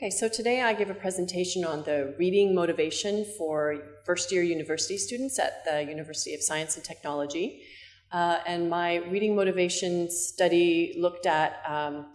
Okay, so today I give a presentation on the reading motivation for first year university students at the University of Science and Technology. Uh, and my reading motivation study looked at um,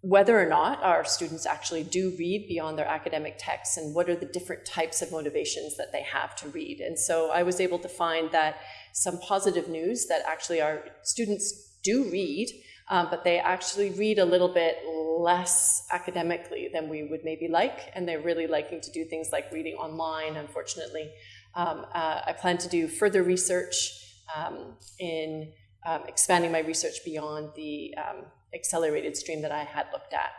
whether or not our students actually do read beyond their academic texts and what are the different types of motivations that they have to read. And so I was able to find that some positive news that actually our students do read, um, but they actually read a little bit less academically than we would maybe like, and they're really liking to do things like reading online, unfortunately. Um, uh, I plan to do further research um, in um, expanding my research beyond the um, accelerated stream that I had looked at.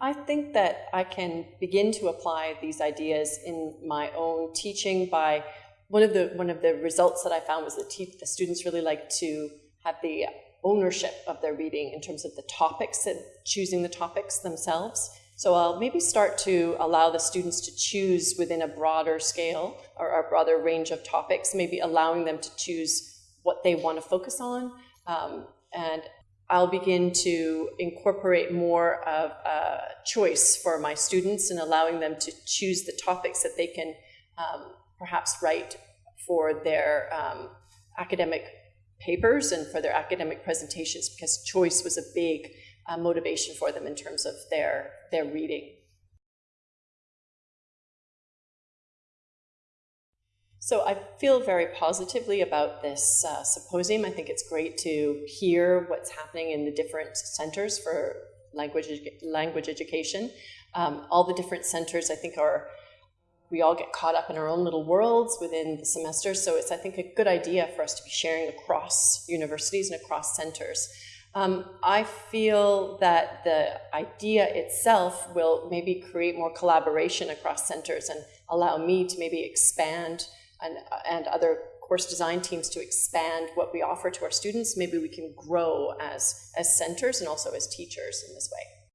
I think that I can begin to apply these ideas in my own teaching by one of the one of the results that I found was that the students really like to have the ownership of their reading in terms of the topics and choosing the topics themselves. So I'll maybe start to allow the students to choose within a broader scale or a broader range of topics, maybe allowing them to choose what they want to focus on. Um, and I'll begin to incorporate more of a choice for my students and allowing them to choose the topics that they can um, perhaps write for their um, academic papers and for their academic presentations because choice was a big uh, motivation for them in terms of their, their reading. So I feel very positively about this uh, symposium. I think it's great to hear what's happening in the different centers for language, language education. Um, all the different centers I think are we all get caught up in our own little worlds within the semester. So it's, I think, a good idea for us to be sharing across universities and across centers. Um, I feel that the idea itself will maybe create more collaboration across centers and allow me to maybe expand and, and other course design teams to expand what we offer to our students. Maybe we can grow as, as centers and also as teachers in this way.